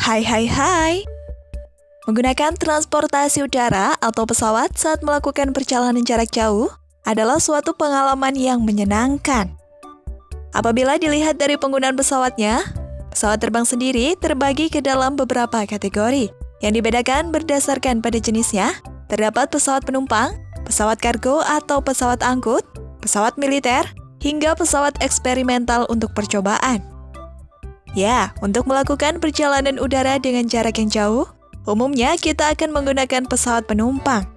Hai hai hai. Menggunakan transportasi udara atau pesawat saat melakukan perjalanan jarak jauh adalah suatu pengalaman yang menyenangkan. Apabila dilihat dari penggunaan pesawatnya, pesawat terbang sendiri terbagi ke dalam beberapa kategori yang dibedakan berdasarkan pada jenisnya. Terdapat pesawat penumpang, pesawat kargo atau pesawat angkut, pesawat militer, hingga pesawat eksperimental untuk percobaan. Ya, untuk melakukan perjalanan udara dengan jarak yang jauh, umumnya kita akan menggunakan pesawat penumpang.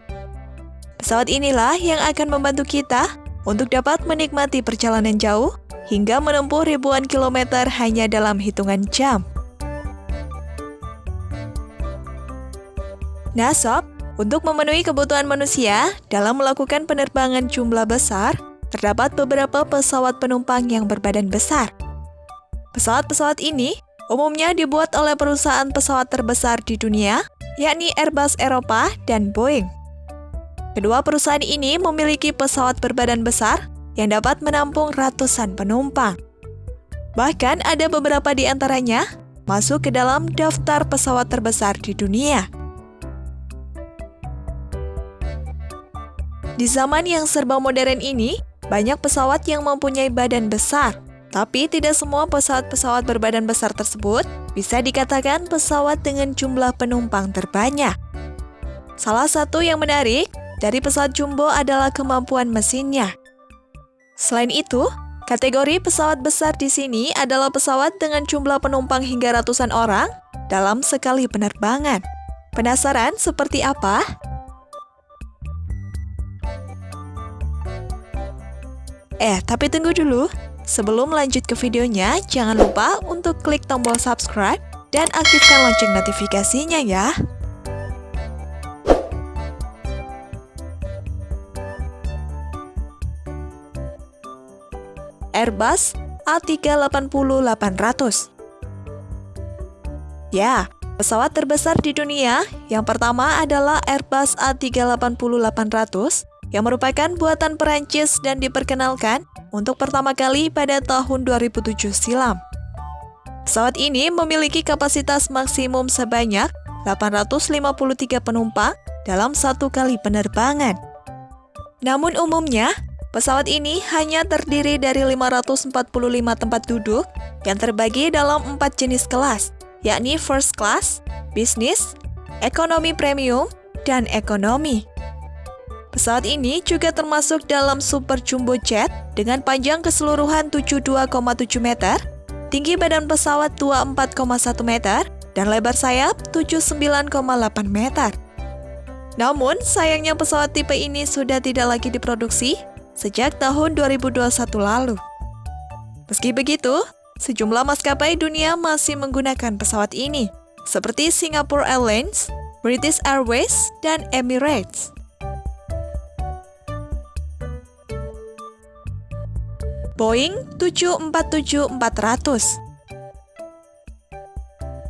Pesawat inilah yang akan membantu kita untuk dapat menikmati perjalanan jauh hingga menempuh ribuan kilometer hanya dalam hitungan jam. Nah sob, untuk memenuhi kebutuhan manusia dalam melakukan penerbangan jumlah besar, terdapat beberapa pesawat penumpang yang berbadan besar – Pesawat-pesawat ini umumnya dibuat oleh perusahaan pesawat terbesar di dunia, yakni Airbus Eropa dan Boeing. Kedua perusahaan ini memiliki pesawat berbadan besar yang dapat menampung ratusan penumpang. Bahkan ada beberapa di antaranya masuk ke dalam daftar pesawat terbesar di dunia. Di zaman yang serba modern ini, banyak pesawat yang mempunyai badan besar, tapi tidak semua pesawat-pesawat berbadan besar tersebut bisa dikatakan pesawat dengan jumlah penumpang terbanyak. Salah satu yang menarik dari pesawat jumbo adalah kemampuan mesinnya. Selain itu, kategori pesawat besar di sini adalah pesawat dengan jumlah penumpang hingga ratusan orang dalam sekali penerbangan. Penasaran seperti apa? Eh, tapi tunggu dulu. Sebelum lanjut ke videonya, jangan lupa untuk klik tombol subscribe dan aktifkan lonceng notifikasinya ya. Airbus A380-800 Ya, pesawat terbesar di dunia. Yang pertama adalah Airbus A380-800 yang merupakan buatan Perancis dan diperkenalkan untuk pertama kali pada tahun 2007 silam. Pesawat ini memiliki kapasitas maksimum sebanyak 853 penumpang dalam satu kali penerbangan. Namun umumnya, pesawat ini hanya terdiri dari 545 tempat duduk yang terbagi dalam empat jenis kelas, yakni first class, business, ekonomi premium, dan ekonomi. Pesawat ini juga termasuk dalam Super Jumbo Jet dengan panjang keseluruhan 72,7 meter, tinggi badan pesawat 24,1 meter, dan lebar sayap 79,8 meter. Namun, sayangnya pesawat tipe ini sudah tidak lagi diproduksi sejak tahun 2021 lalu. Meski begitu, sejumlah maskapai dunia masih menggunakan pesawat ini, seperti Singapore Airlines, British Airways, dan Emirates. Boeing 747-400.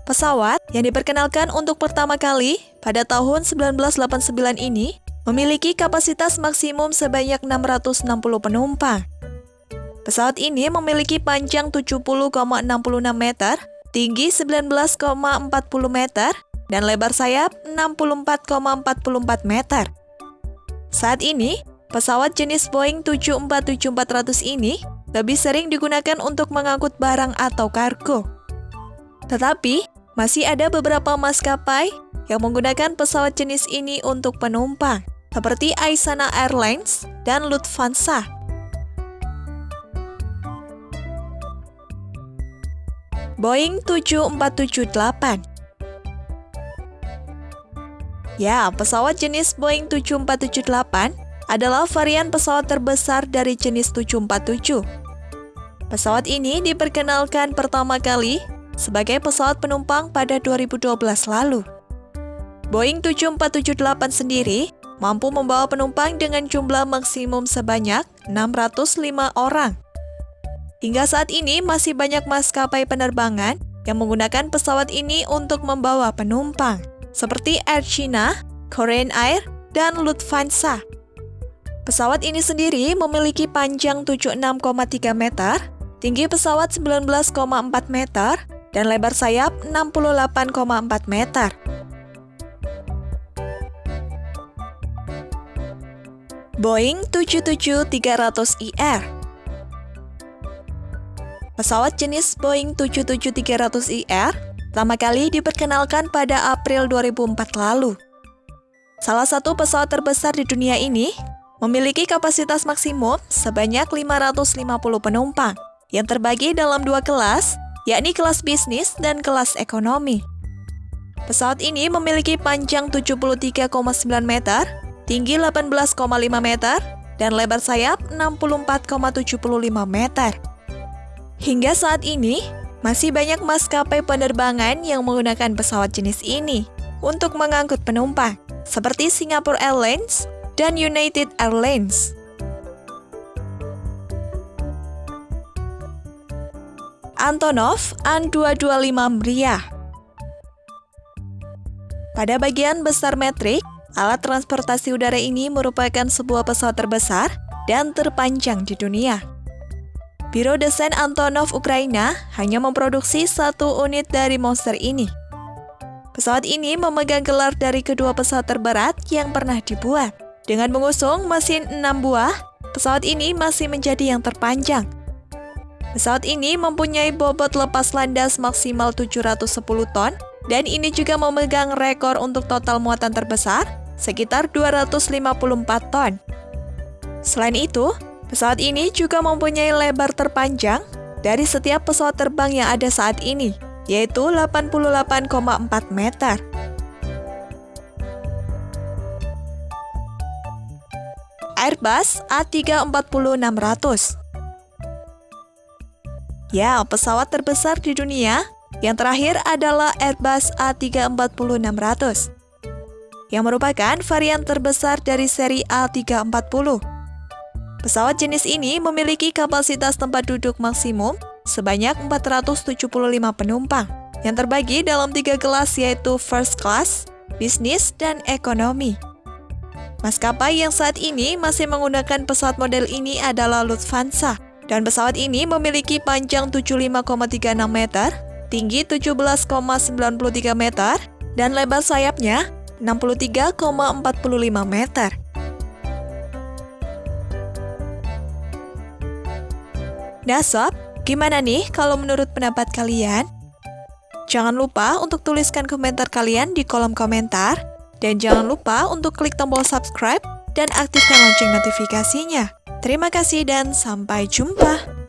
Pesawat yang diperkenalkan untuk pertama kali pada tahun 1989 ini memiliki kapasitas maksimum sebanyak 660 penumpang. Pesawat ini memiliki panjang 70,66 meter, tinggi 19,40 meter, dan lebar sayap 64,44 meter. Saat ini, pesawat jenis Boeing 747-400 ini lebih sering digunakan untuk mengangkut barang atau kargo. Tetapi, masih ada beberapa maskapai yang menggunakan pesawat jenis ini untuk penumpang, seperti Aisana Airlines dan Lufthansa. Boeing 7478 Ya, pesawat jenis Boeing 7478 adalah varian pesawat terbesar dari jenis 747 Pesawat ini diperkenalkan pertama kali sebagai pesawat penumpang pada 2012 lalu. Boeing 7478 sendiri mampu membawa penumpang dengan jumlah maksimum sebanyak 605 orang. Hingga saat ini masih banyak maskapai penerbangan yang menggunakan pesawat ini untuk membawa penumpang, seperti Air China, Korean Air, dan Lufthansa. Pesawat ini sendiri memiliki panjang 76,3 meter tinggi pesawat 19,4 meter, dan lebar sayap 68,4 meter. Boeing 777-300ER Pesawat jenis Boeing 777-300ER pertama kali diperkenalkan pada April 2004 lalu. Salah satu pesawat terbesar di dunia ini memiliki kapasitas maksimum sebanyak 550 penumpang yang terbagi dalam dua kelas, yakni kelas bisnis dan kelas ekonomi. Pesawat ini memiliki panjang 73,9 meter, tinggi 18,5 meter, dan lebar sayap 64,75 meter. Hingga saat ini, masih banyak maskapai penerbangan yang menggunakan pesawat jenis ini untuk mengangkut penumpang, seperti Singapore Airlines dan United Airlines. Antonov An-225 Mriah Pada bagian besar metrik, alat transportasi udara ini merupakan sebuah pesawat terbesar dan terpanjang di dunia. Biro Desain Antonov Ukraina hanya memproduksi satu unit dari monster ini. Pesawat ini memegang gelar dari kedua pesawat terberat yang pernah dibuat. Dengan mengusung mesin 6 buah, pesawat ini masih menjadi yang terpanjang. Pesawat ini mempunyai bobot lepas landas maksimal 710 ton dan ini juga memegang rekor untuk total muatan terbesar sekitar 254 ton. Selain itu, Pesawat ini juga mempunyai lebar terpanjang dari setiap pesawat terbang yang ada saat ini, yaitu 88,4 meter. Airbus A340-600 Ya, pesawat terbesar di dunia. Yang terakhir adalah Airbus A340-600 yang merupakan varian terbesar dari seri A340 Pesawat jenis ini memiliki kapasitas tempat duduk maksimum sebanyak 475 penumpang yang terbagi dalam tiga kelas yaitu First Class, Bisnis, dan Ekonomi. Maskapai yang saat ini masih menggunakan pesawat model ini adalah Lufthansa, dan pesawat ini memiliki panjang 75,36 meter, tinggi 17,93 meter, dan lebar sayapnya 63,45 meter. Nah sob, gimana nih kalau menurut pendapat kalian? Jangan lupa untuk tuliskan komentar kalian di kolom komentar. Dan jangan lupa untuk klik tombol subscribe dan aktifkan lonceng notifikasinya. Terima kasih dan sampai jumpa.